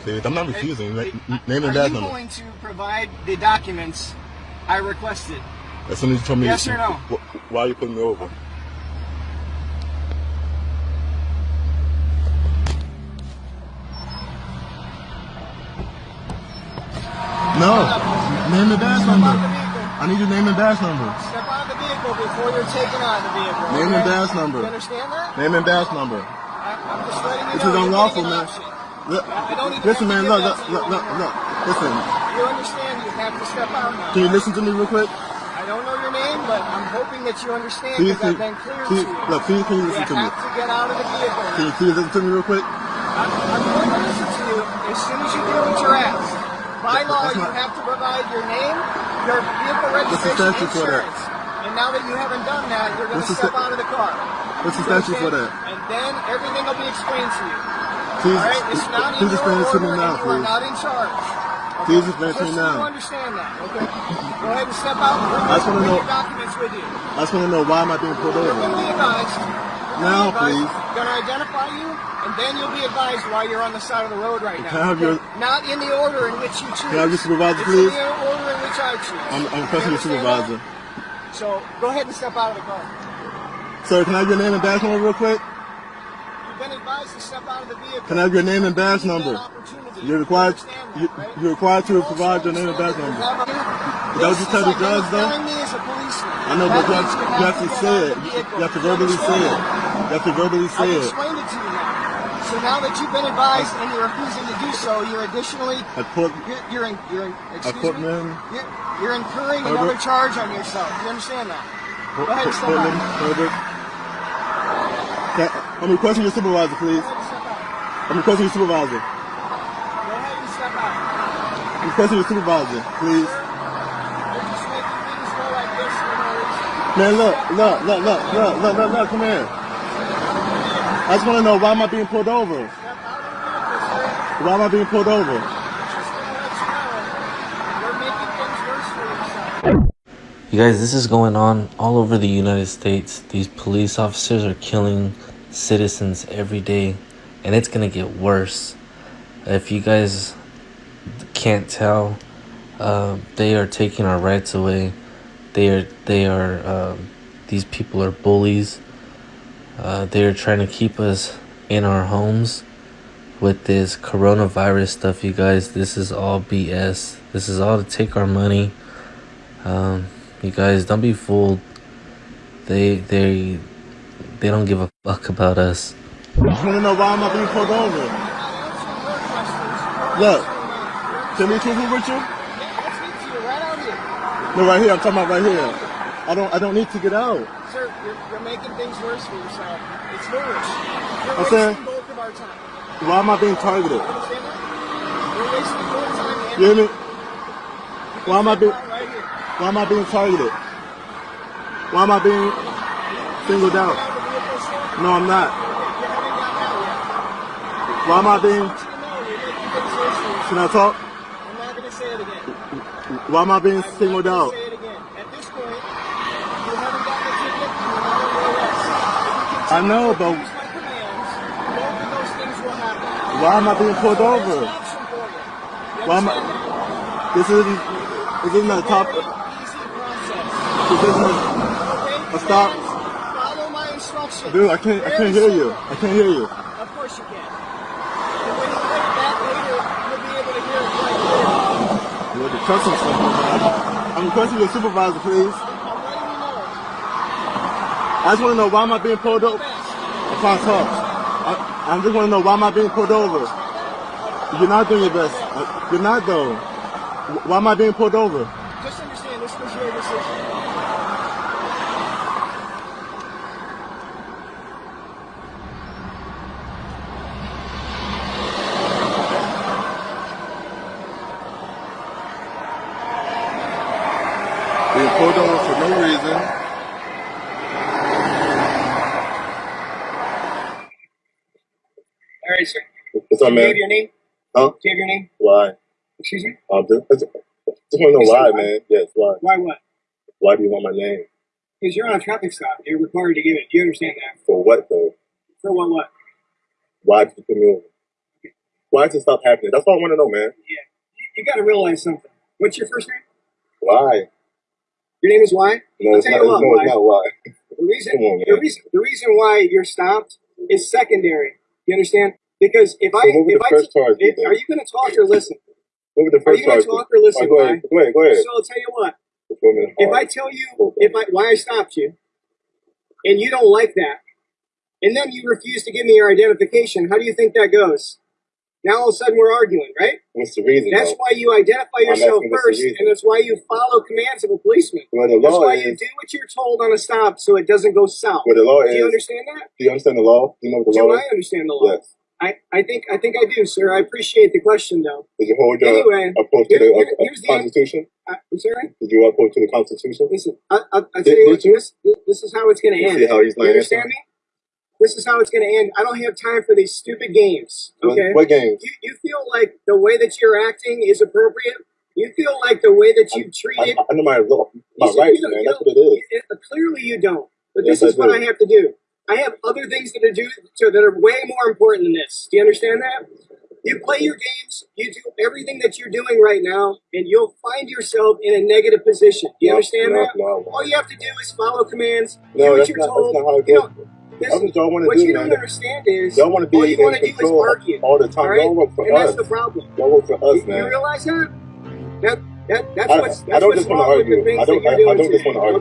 please. I'm not refusing. hey, Na- Name Are and badge you going to provide the documents I requested? As soon as you told me. Yes you- or no? Why are you putting me over? No. Name and badge number. I need your name and badge number. Step out of the vehicle before you're taken out of the vehicle. Name and okay? badge number. You understand that? Name and badge number. I, I'm just letting you This know. is unlawful, man. Look, I don't even listen, man. Look, look, look, look, look. Listen. You understand you have to step out now. Can you listen to me real quick? I don't know your name, but I'm hoping that you understand because I've been clear to you. look, please, can you You listen to me? You have to get out of the vehicle. Can you please listen to me real quick? I'm, I'm going to listen to you as soon as you do what you're asked. By law, you have to provide your name, your vehicle registration, insurance. And now that you haven't done that, you're going to step out of the car. What's the statute for that? And then everything will be explained to you. Please, All right? It's not in please explain it to me now, and you are please. not in charge. Okay? Please explain it to Just me now. you understand that, okay? Go ahead and step out I just wanna bring know- your documents with you. I just want to know why am I being pulled over? You're to be advised. Now, please. Going to identify you, and then you'll be advised why you're on the side of the road right now. Can I have your- Not in the order in which you choose. Can I have your supervisor, it's please? in the order in which I choose. I'm, I'm requesting your supervisor. that? So go ahead and step out of the car. Sir, can I have your name and badge number real quick? Been advised to step out of the vehicle. Can I have your name and badge Give you that number? You're required. That, You, right? you're required to provide your name and badge number. Is that what you tell the judge, though? identifying me as a policeman. I know, but you have, you have to say it. of the vehicle. You have to verbally say it. You have to verbally say it. explained it to you now. So now that you've been advised and you're refusing to do so, you're additionally I put. you're you're, in, you're in, excuse put me. You're, you're incurring Herbert. another charge on yourself. You understand that? Go ahead Portland. Herbert. I'm requesting your supervisor, please. I'm requesting your supervisor. I'm requesting your supervisor, please. Man, look, look, look, look, look, look, look, look, come here. I just want to know why am I being pulled over? Why am I being pulled over? You guys, this is going on all over the United States. These police officers are killing citizens every day, and it's gonna get worse. If you guys can't tell, uh, they are taking our rights away. They are, they are, um, these people are bullies. Uh, they are trying to keep us in our homes with this coronavirus stuff, you guys. This is all BS. This is all to take our money. Um, you guys don't be fooled. They they they don't give a fuck about us. I just want to know why am I being pulled over? You're not answering your questions. Look. Can we truthful with you? Yeah, let's get to you here. No, right here. I'm talking about right here. I don't. I don't need to get out. Sir, you're, you're making things worse for yourself. It's foolish. You're I'm wasting saying- both of our time. Why am I being targeted? You understand you're wasting your time. and- You hear me? Why am I being? Right. Why am I being targeted? Why am I being singled out? No, I'm not. Why am I being... Can I talk? I'm not going to say it again. Why am I being singled I'm singled out? I know, but why am I being pulled over? Why am I? This isn't. This isn't a top. This isn't a stop. Dude, I can't. I can't hear you. I can't hear you. Of course you can. And when you play it back later, you'll be able to hear it quite clearly. You're man. I'm requesting your supervisor, please. I'm letting you know. I just want to know why am I being pulled over? Best. I talk. I, I just want to know why am I being pulled over? You're not doing your best. Uh, You're not though. Why am I being pulled over? Just understand this was your decision. Pulled over for no reason. All right, sir. What's up, Do you have your name? Huh? Do you have your name? Why? Excuse me? Um, just, just want to know why, why? man. Yes, why? Why what? Why do you want my name? Because you're on a traffic stop. You're required to give it. Do you understand that? For what though? For what? What? Why did you put me over? Why does it stop happening? That's all I want to know, man. Yeah. You got to realize something. What's your first name? Why? Your name is why? No, I'll it's not. what, no, why. it's not why. The reason, on, the reason, the reason why you're stopped is secondary. You understand? Because if I, So what if I, first charge if- are you going to talk or listen? What would the Are you going to talk or listen? Right, go ahead. Go ahead. Go ahead. So I'll tell you what. If. I tell you, if I why I stopped you, and you don't like that, and then you refuse to give me your identification, how do you think that goes? Now all of a sudden we're arguing, right? What's the reason? That's though? why you identify yourself asking what's the first, and that's why you follow commands of a policeman. Well, the That's law why is. you do what you're told on a stop, so it doesn't go south. Well, the law Do you is. understand that? Do you understand the law? Do you know what the Do law I is? understand the law? Yes. I, I think I think I do, sir. I appreciate the question, though. Did you hold your Anyway, uphold to the here- uh, here's the Constitution? I, I'm sorry. Did you uphold to the Constitution? Listen, I, I, I tell Did- you what, you? this this is how it's going to end. see how he's You understand me? This is how it's going to end. I don't have time for these stupid games. Okay. What games? You, you feel like the way that you're acting is appropriate. You feel like the way that you I, treated. I know my my You rights, man. That's what it is. clearly, you don't. But Yes, this is I what. I have to do. I have other things that are do so that are way more important than this. Do you understand that? You play your games. You do everything that you're doing right now, and you'll find yourself in a negative position. Do you No, understand no, that? no. All you have to do is follow commands. do No, what that's you're not, told. That's not how it you goes. know, That's listen, what do, you man. don't understand is Y'all want to be all you in want to do is argue. all the time. All right, Y'all work for and that's the problem. Y'all work for us, You, you realize that? That that that's I, what's that's I don't what's just want to wrong with the argue. I don't. that I, I don't just want to argue.